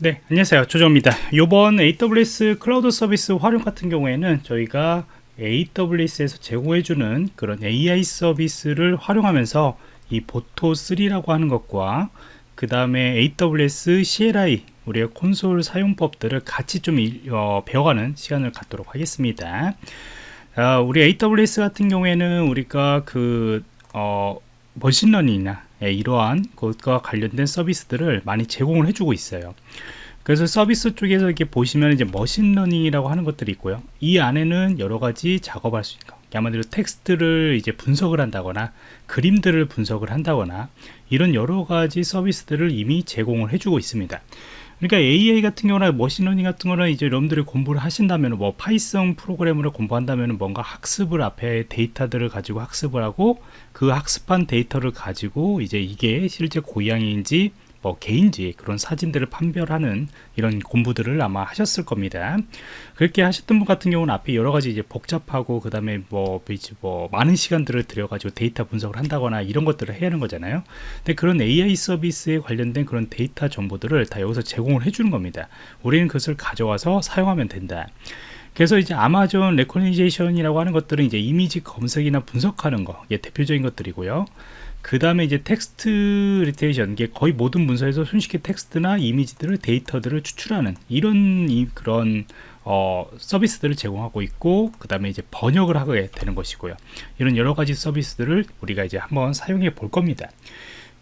네 안녕하세요. 조정입니다. 이번 AWS 클라우드 서비스 활용 같은 경우에는 저희가 AWS에서 제공해주는 그런 AI 서비스를 활용하면서 이 Boto3라고 하는 것과 그 다음에 AWS CLI 우리의 콘솔 사용법들을 같이 좀 어, 배워가는 시간을 갖도록 하겠습니다. 어, 우리 AWS 같은 경우에는 우리가 그 어, machine learning이나 예, 이러한 것과 관련된 서비스들을 많이 제공을 해주고 있어요. 그래서 서비스 쪽에서 이렇게 보시면 이제 machine learning이라고 하는 것들이 있고요. 이 안에는 여러 가지 작업할 수 있는 거. 말 그대로 텍스트를 이제 분석을 한다거나 그림들을 분석을 한다거나 이런 여러 가지 서비스들을 이미 제공을 해주고 있습니다. 그러니까 AI 같은 경우나 machine learning 같은 거는 이제 여러분들이 공부를 하신다면 뭐 파이썬 프로그램을 공부한다면 뭔가 학습을 앞에 데이터들을 가지고 학습을 하고 그 학습한 데이터를 가지고 이제 이게 실제 고양이인지 뭐 개인지 그런 사진들을 판별하는 이런 공부들을 아마 하셨을 겁니다. 그렇게 하셨던 분 같은 경우는 앞에 여러 가지 이제 복잡하고 그 다음에 뭐, 뭐 많은 시간들을 들여가지고 데이터 분석을 한다거나 이런 것들을 해야 하는 거잖아요. 근데 그런 AI 서비스에 관련된 그런 데이터 정보들을 다 여기서 제공을 해주는 겁니다. 우리는 그것을 가져와서 사용하면 된다. 그래서 이제 Amazon Rekognition이라고 하는 것들은 이제 이미지 검색이나 분석하는 거, 대표적인 것들이고요. 그 다음에 이제 텍스트 리테이션 이게 거의 모든 문서에서 손쉽게 텍스트나 이미지들을 데이터들을 추출하는 이런 이, 그런 어, 서비스들을 제공하고 있고 그 다음에 이제 번역을 하게 되는 것이고요. 이런 여러 가지 서비스들을 우리가 이제 한번 사용해 볼 겁니다.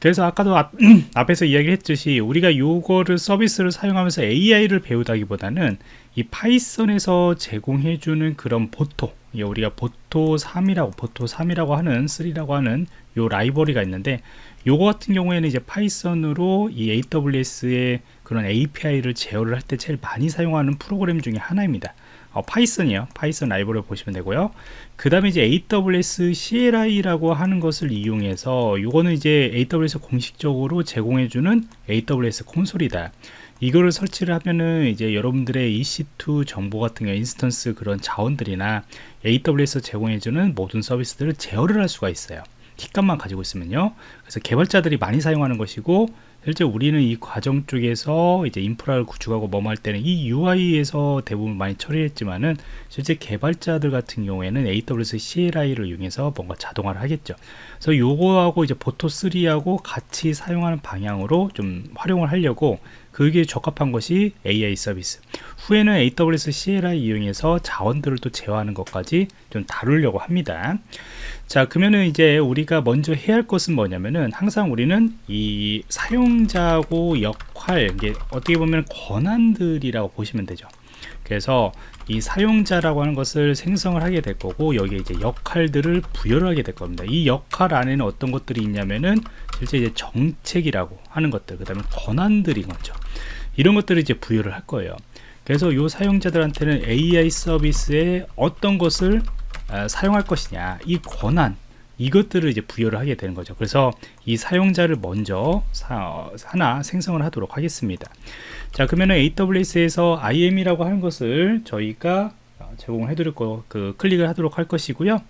그래서 아까도 앞, 앞에서 이야기했듯이 우리가 요거를 서비스를 사용하면서 AI를 배우다기보다는 이 파이썬에서 제공해주는 그런 Boto 우리가 Boto 3이라고 Boto 3이라고 하는 3라고 하는 요 라이브러리가 있는데 요거 같은 경우에는 이제 파이썬으로 이 AWS의 그런 API를 제어를 할 때 제일 많이 사용하는 프로그램 중에 하나입니다. 어, 파이썬이요. 파이썬 라이브러리 보시면 되고요. 그 다음에 이제 AWS CLI라고 하는 것을 이용해서 이거는 이제 AWS 공식적으로 제공해주는 AWS 콘솔이다. 이거를 설치를 하면은 이제 여러분들의 EC2 정보 같은 경 instance 그런 자원들이나 AWS 제공해주는 모든 서비스들을 제어를 할 수가 있어요 킥값만 가지고 있으면요 그래서 개발자들이 많이 사용하는 것이고 실제 우리는 이 과정 쪽에서 이제 인프라를 구축하고 뭐할 때는 이 UI에서 대부분 많이 처리했지만은 실제 개발자들 같은 경우에는 AWS CLI를 이용해서 뭔가 자동화를 하겠죠. 그래서 요거하고 이제 보토3하고 같이 사용하는 방향으로 좀 활용을 하려고 그게 적합한 것이 AI 서비스. 후에는 AWS CLI 이용해서 자원들을 또 제어하는 것까지 좀 다루려고 합니다. 자 그러면은 이제 우리가 먼저 해야 할 것은 뭐냐면은 항상 우리는 이 사용자고 역할 이게 어떻게 보면 권한들이라고 보시면 되죠 그래서 이 사용자라고 하는 것을 생성을 하게 될 거고 여기에 이제 역할들을 부여를 하게 될 겁니다 이 역할 안에는 어떤 것들이 있냐면은 실제 이제 정책이라고 하는 것들 그 다음에 권한들인 거죠. 이런 것들을 이제 부여를 할 거예요. 그래서 이 사용자들한테는 AI 서비스에 어떤 것을 어, 사용할 것이냐 이 권한 이것들을 이제 부여를 하게 되는 거죠. 그래서 이 사용자를 먼저 사, 어, 하나 생성을 하도록 하겠습니다. 자 그러면 AWS에서 IAM이라고 하는 것을 저희가 제공해 드릴 거, 그 클릭을 하도록 할 것이고요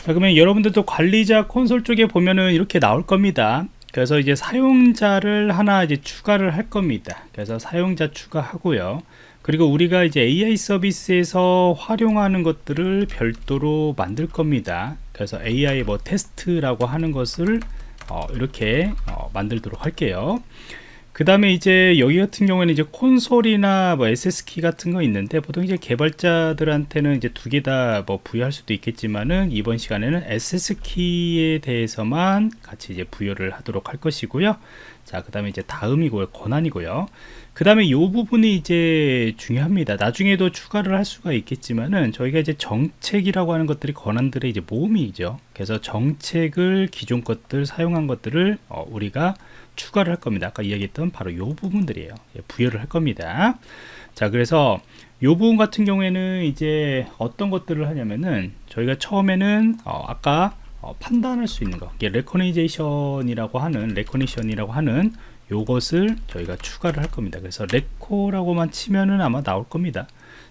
자 그러면 여러분들도 관리자 콘솔 쪽에 보면은 이렇게 나올 겁니다. 그래서 이제 사용자를 하나 이제 추가를 할 겁니다. 그래서 사용자 추가하고요. 그리고 우리가 이제 AI 서비스에서 활용하는 것들을 별도로 만들 겁니다. 그래서 AI 뭐 테스트라고 하는 것을 어, 이렇게 어, 만들도록 할게요 그 다음에 이제 여기 같은 경우에는 이제 콘솔이나 뭐 SS키 같은 거 있는데 보통 이제 개발자들한테는 이제 두 개 다 뭐 부여할 수도 있겠지만은 이번 시간에는 SS키에 대해서만 같이 이제 부여를 하도록 할 것이고요. 자 그 다음에 이제 다음이고요. 권한이고요. 그 다음에 이 부분이 이제 중요합니다. 나중에도 추가를 할 수가 있겠지만은 저희가 이제 정책이라고 하는 것들이 권한들의 이제 모음이죠. 그래서 정책을 기존 것들 사용한 것들을 어, 우리가 추가를 할 겁니다. 아까 이야기했던 바로 이 부분들이에요. 예, 부여를 할 겁니다. 자 그래서 이 부분 같은 경우에는 이제 어떤 것들을 하냐면은 저희가 처음에는 어, 아까 어, 판단할 수 있는 거 recognization이라고 하는 Rekognition이라고 하는 요것을 저희가 추가를 할 겁니다. 그래서 Reko라고만 치면은 아마 나올 겁니다.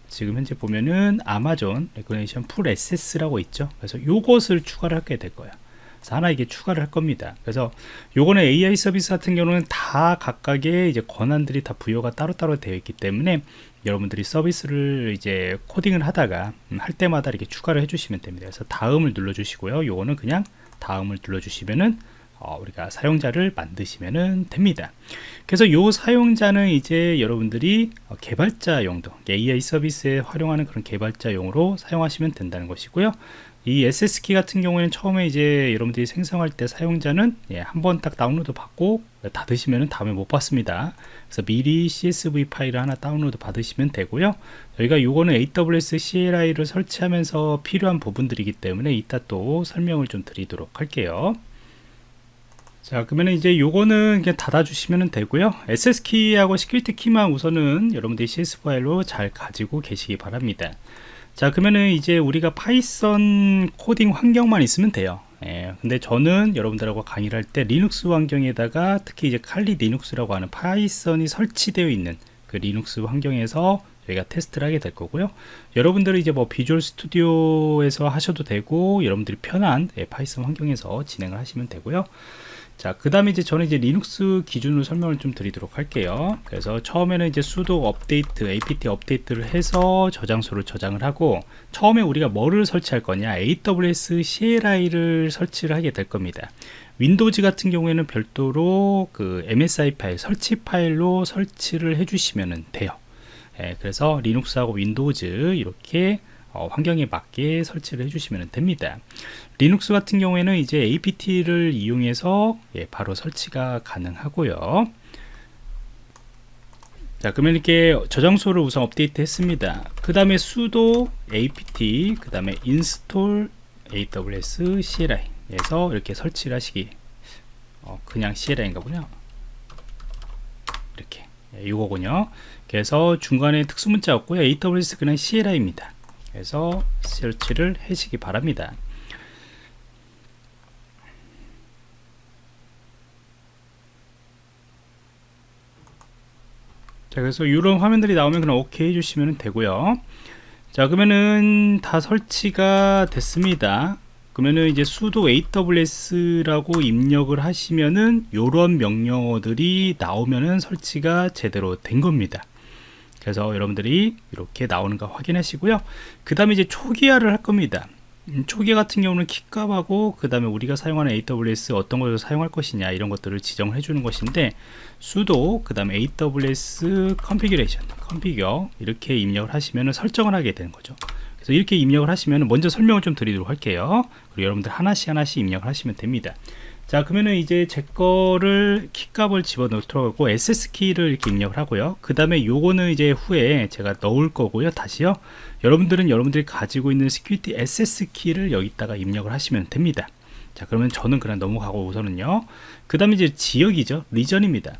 지금 현재 보면은 Amazon Rekognition Full Access라고 있죠. 그래서 요것을 추가를 하게 될 거예요 그래서 하나 이게 추가를 할 겁니다. 그래서 요거는 AI 서비스 같은 경우는 다 각각의 이제 권한들이 다 부여가 따로따로 되어 있기 때문에 여러분들이 서비스를 이제 코딩을 하다가 음, 할 때마다 이렇게 추가를 해주시면 됩니다. 그래서 다음을 눌러 주시고요. 요거는 그냥 다음을 눌러 주시면은 어, 우리가 사용자를 만드시면 됩니다. 그래서 요 사용자는 이제 여러분들이 어, 개발자 용도, AI 서비스에 활용하는 그런 개발자용으로 사용하시면 된다는 것이고요. 이 SS키 같은 경우에는 처음에 이제 여러분들이 생성할 때 사용자는 예, 한번 딱 다운로드 받고 닫으시면 다음에 못 받습니다. 그래서 미리 CSV 파일을 하나 다운로드 받으시면 되고요. 저희가 요거는 AWS CLI를 설치하면서 필요한 부분들이기 때문에 이따 또 설명을 좀 드리도록 할게요. 자 그러면 이제 요거는 그냥 닫아 주시면 되고요 Access키하고 security 키만 우선은 여러분들이 CSV 파일로 잘 가지고 계시기 바랍니다 자 그러면은 이제 우리가 파이썬 코딩 환경만 있으면 돼요. 예, 근데 저는 여러분들하고 강의를 할 때 리눅스 환경에다가 특히 이제 칼리 리눅스라고 하는 파이썬이 설치되어 있는 그 리눅스 환경에서 저희가 테스트를 하게 될 거고요. 여러분들은 이제 뭐 Visual Studio에서 하셔도 되고 여러분들이 편한 예, 파이썬 환경에서 진행을 하시면 되고요 자, 그 다음에 이제 저는 이제 리눅스 기준으로 설명을 좀 드리도록 할게요. 그래서 처음에는 이제 sudo 업데이트, apt 업데이트를 해서 저장소를 저장을 하고, 처음에 우리가 뭐를 설치할 거냐, AWS CLI를 설치를 하게 될 겁니다. 윈도우즈 같은 경우에는 별도로 그 MSI 파일, 설치 파일로 설치를 해주시면 돼요. 예, 그래서 리눅스하고 윈도우즈 이렇게 어, 환경에 맞게 설치를 해주시면 됩니다. 리눅스 같은 경우에는 이제 apt를 이용해서 예, 바로 설치가 가능하고요. 자 그러면 이렇게 저장소를 우선 업데이트 했습니다. 그 다음에 sudo apt 그 다음에 install aws cli 에서 이렇게 설치를 하시기. 어, 그냥 CLI인가 보냐 이렇게. 예, 이거군요. 그래서 중간에 특수문자 없고요. AWS 그냥 CLI입니다 그래서 설치를 하시기 바랍니다. 자 그래서 이런 화면들이 나오면 그냥 오케이 해주시면 되고요. 자 그러면은 다 설치가 됐습니다. 그러면은 이제 sudo aws라고 입력을 하시면은 이런 명령어들이 나오면은 설치가 제대로 된 겁니다 그래서 여러분들이 이렇게 나오는가 확인하시고요. 그 다음에 이제 초기화를 할 겁니다. 음, 초기 같은 경우는 킥값하고 그 다음에 우리가 사용하는 AWS 어떤 것을 사용할 것이냐 이런 것들을 지정을 해주는 것인데 sudo 그 다음에 AWS configuration configure 이렇게 입력을 하시면 설정을 하게 되는 거죠. 그래서 이렇게 입력을 하시면 먼저 설명을 좀 드리도록 할게요. 그리고 여러분들 하나씩 하나씩 입력을 하시면 됩니다 자 그러면은 이제 제 거를 키값을 집어넣도록 하고 SS키를 이렇게 입력을 하고요. 그 다음에 요거는 이제 후에 제가 넣을 거고요. 다시요. 여러분들은 여러분들이 가지고 있는 security Access키를 여기다가 입력을 하시면 됩니다. 자 그러면 저는 그냥 넘어가고 우선은요. 그 다음에 이제 지역이죠. region입니다.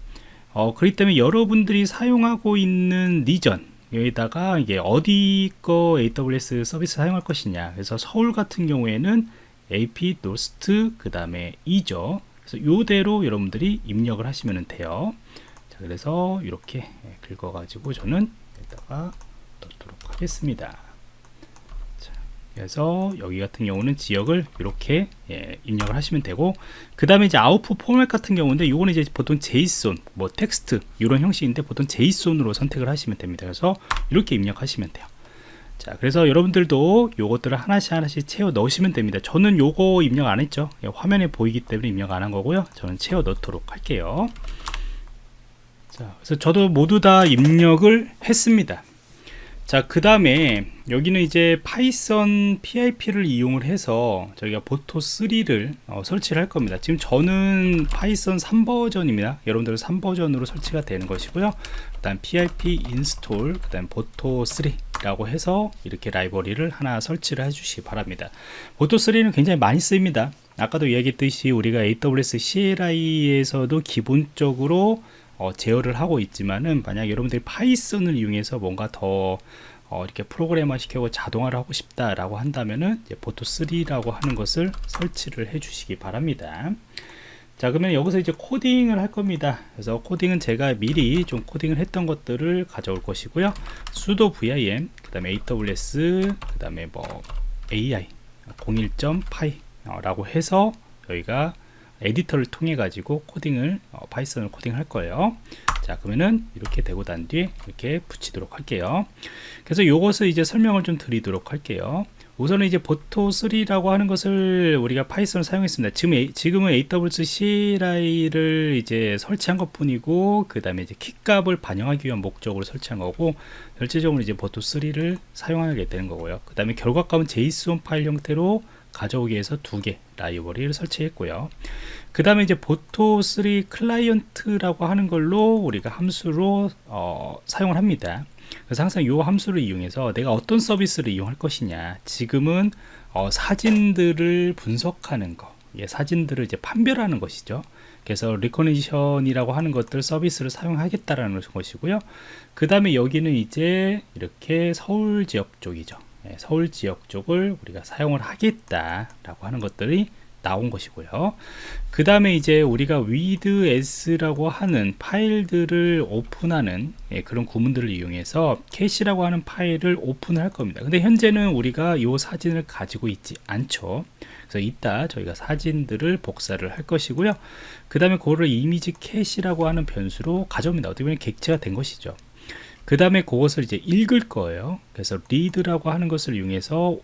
어, 그렇기 때문에 여러분들이 사용하고 있는 region 여기다가 이게 어디 거 AWS 서비스 사용할 것이냐. 그래서 서울 같은 경우에는 AP northeast 그 다음에 2죠. 그래서 요대로 여러분들이 입력을 하시면 돼요. 자 그래서 이렇게 긁어 가지고 저는 여기다가 넣도록 하겠습니다. 자, 그래서 여기 같은 경우는 지역을 이렇게 예, 입력을 하시면 되고 그 다음에 이제 아웃풋 포맷 같은 경우인데 이거는 이제 보통 JSON 뭐 텍스트 이런 형식인데 보통 JSON으로 선택을 하시면 됩니다. 그래서 이렇게 입력하시면 돼요 자 그래서 여러분들도 요것들을 하나씩 하나씩 채워 넣으시면 됩니다. 저는 요거 입력 안 했죠. 예, 화면에 보이기 때문에 입력 안 한 거고요. 저는 채워 넣도록 할게요. 자 그래서 저도 모두 다 입력을 했습니다. 자 그 다음에 여기는 이제 파이썬 PIP를 이용을 해서 저희가 Boto 3를 어, 설치를 할 겁니다. 지금 저는 파이썬 3버전입니다. 여러분들은 3버전으로 설치가 되는 것이고요. 그 다음 PIP install 그 다음 Boto 3 라고 해서 이렇게 라이브러리를 하나 설치를 해 주시기 바랍니다. Boto3는 굉장히 많이 쓰입니다. 아까도 이야기했듯이 우리가 AWS CLI에서도 기본적으로 어, 제어를 하고 있지만은 만약 여러분들이 파이썬을 이용해서 뭔가 더 어, 이렇게 프로그래머 시켜고 자동화를 하고 싶다라고 한다면은 보토3라고 하는 것을 설치를 해 주시기 바랍니다 자 그러면 여기서 이제 코딩을 할 겁니다. 그래서 코딩은 제가 미리 좀 코딩을 했던 것들을 가져올 것이고요. sudo vim 그 다음에 aws 그 다음에 뭐 ai 01.py 라고 해서 저희가 에디터를 통해 가지고 코딩을 어, 파이썬을 코딩할 거예요. 자 그러면은 이렇게 되고 난 뒤에 이렇게 붙이도록 할게요. 그래서 이것을 이제 설명을 좀 드리도록 할게요 우선은 이제 Boto3라고 하는 것을 우리가 파이썬을 사용했습니다. 지금, 지금은 AWS CLI를 이제 설치한 것 뿐이고, 그 다음에 이제 키 값을 반영하기 위한 목적으로 설치한 거고, 실제적으로 이제 Boto3를 사용하게 되는 거고요. 그 다음에 결과값은 JSON 파일 형태로 가져오기 위해서 두 개 라이브러리를 설치했고요. 그 다음에 이제 Boto3 client라고 하는 걸로 우리가 함수로 어, 사용을 합니다. 그래서 항상 이 함수를 이용해서 내가 어떤 서비스를 이용할 것이냐. 지금은 어, 사진들을 분석하는 거. 예, 사진들을 이제 판별하는 것이죠. 그래서 Rekognition이라고 하는 것들 서비스를 사용하겠다라는 것이고요. 그 다음에 여기는 이제 이렇게 서울 지역 쪽이죠. 예, 서울 지역 쪽을 우리가 사용을 하겠다라고 하는 것들이 나온 것이고요. 그 다음에 이제 우리가 with s라고 하는 파일들을 오픈하는 예, 그런 구문들을 이용해서 캐시라고 하는 파일을 오픈할 겁니다. 근데 현재는 우리가 이 사진을 가지고 있지 않죠. 그래서 이따 저희가 사진들을 복사를 할 것이고요. 그 다음에 그거를 이미지 캐시라고 하는 변수로 가져옵니다. 어떻게 보면 객체가 된 것이죠. 그 다음에 그것을 이제 읽을 거예요. 그래서 read라고 하는 것을 이용해서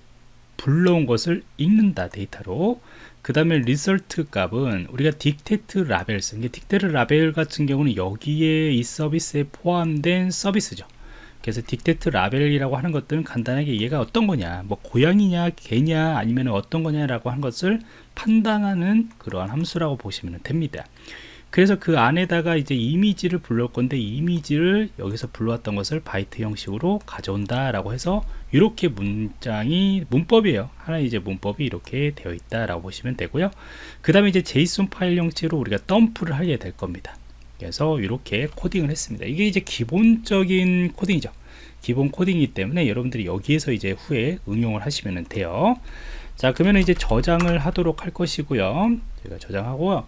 불러온 것을 읽는다 데이터로 그 다음에 result 값은 우리가 detect labels detect label 같은 경우는 여기에 이 서비스에 포함된 서비스죠. 그래서 detect label이라고 하는 것들은 간단하게 얘가 어떤 거냐 뭐 고양이냐 개냐 아니면 어떤 거냐 라고 한 것을 판단하는 그러한 함수라고 보시면 됩니다 그래서 그 안에다가 이제 이미지를 불러올 건데 이미지를 여기서 불러왔던 것을 바이트 형식으로 가져온다 라고 해서 이렇게 문장이 문법이에요. 하나 이제 문법이 이렇게 되어 있다 라고 보시면 되고요. 그 다음에 이제 JSON 파일 형태로 우리가 덤프를 하게 될 겁니다. 그래서 이렇게 코딩을 했습니다. 이게 이제 기본적인 코딩이죠. 기본 코딩이기 때문에 여러분들이 여기에서 이제 후에 응용을 하시면 돼요. 자 그러면 이제 저장을 하도록 할 것이고요. 제가 저장하고요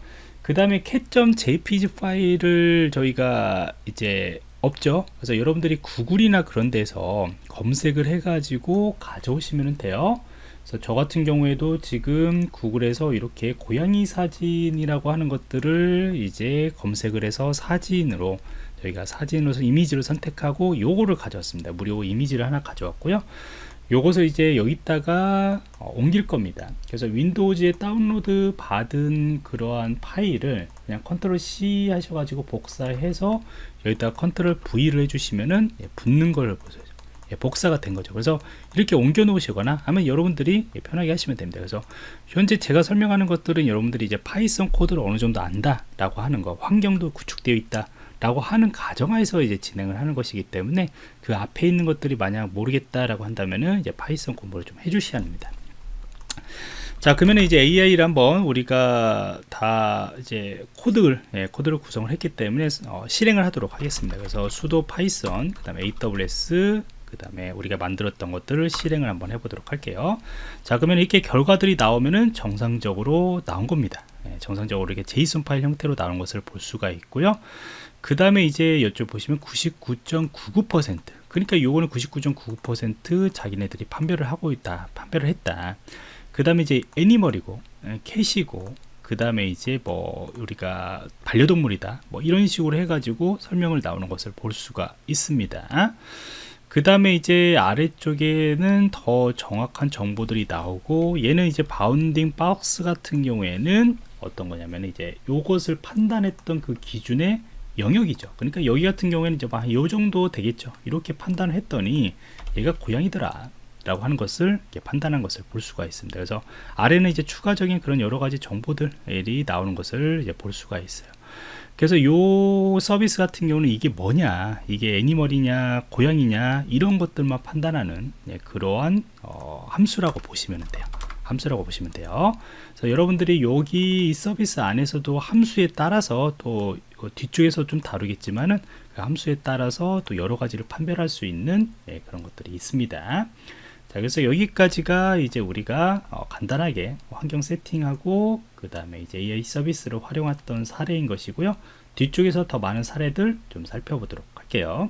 그 다음에 cat.jpg 파일을 저희가 이제 없죠. 그래서 여러분들이 구글이나 그런 데서 검색을 해 가지고 가져오시면 돼요. 그래서 저 같은 경우에도 지금 구글에서 이렇게 고양이 사진이라고 하는 것들을 이제 검색을 해서 사진으로 저희가 사진으로 이미지를 선택하고 요거를 가져왔습니다. 무료 이미지를 하나 가져왔고요 요것을 이제 여기다가 어, 옮길 겁니다. 그래서 윈도우즈에 다운로드 받은 그러한 파일을 그냥 control C 하셔가지고 복사해서 여기다가 control V를 해주시면은 예, 붙는 걸 보세요. 예, 복사가 된 거죠. 그래서 이렇게 옮겨 놓으시거나 하면 여러분들이 예, 편하게 하시면 됩니다. 그래서 현재 제가 설명하는 것들은 여러분들이 이제 파이썬 코드를 어느 정도 안다 라고 하는 거 환경도 구축되어 있다 라고 하는 가정하에서 이제 진행을 하는 것이기 때문에 그 앞에 있는 것들이 만약 모르겠다라고 한다면은 이제 파이썬 공부를 좀 해주셔야 합니다. 자 그러면 이제 AI를 한번 우리가 다 이제 코드를 예, 코드를 구성을 했기 때문에 어, 실행을 하도록 하겠습니다. 그래서 sudo python 그 다음에 aws 그 다음에 우리가 만들었던 것들을 실행을 한번 해보도록 할게요. 자 그러면 이렇게 결과들이 나오면은 정상적으로 나온 겁니다. 예, 정상적으로 이렇게 JSON 파일 형태로 나온 것을 볼 수가 있고요. 그 다음에 이제 이쪽 보시면 99.99% 그러니까 요거는 99.99% 자기네들이 판별을 하고 있다 판별을 했다. 그 다음에 이제 애니멀이고 캐시고 그 다음에 이제 뭐 우리가 반려동물이다 뭐 이런 식으로 해가지고 설명을 나오는 것을 볼 수가 있습니다. 그 다음에 이제 아래쪽에는 더 정확한 정보들이 나오고 얘는 이제 바운딩 박스 같은 경우에는 어떤 거냐면 이제 요것을 판단했던 그 기준에 영역이죠. 그러니까 여기 같은 경우에는 이제 요 정도 되겠죠. 이렇게 판단을 했더니 얘가 고양이더라 라고 하는 것을 판단한 것을 볼 수가 있습니다. 그래서 아래는 이제 추가적인 그런 여러 가지 정보들이 나오는 것을 이제 볼 수가 있어요. 그래서 요 서비스 같은 경우는 이게 뭐냐 이게 애니멀이냐 고양이냐 이런 것들만 판단하는 예, 그러한 어, 함수라고 보시면 돼요 함수라고 보시면 돼요. 그래서 여러분들이 여기 이 서비스 안에서도 함수에 따라서 또 뒤쪽에서 좀 다루겠지만은 그 함수에 따라서 또 여러 가지를 판별할 수 있는 예, 그런 것들이 있습니다. 자 그래서 여기까지가 이제 우리가 어, 간단하게 환경 세팅하고 그 다음에 이제 AI 서비스를 활용했던 사례인 것이고요. 뒤쪽에서 더 많은 사례들 좀 살펴보도록 할게요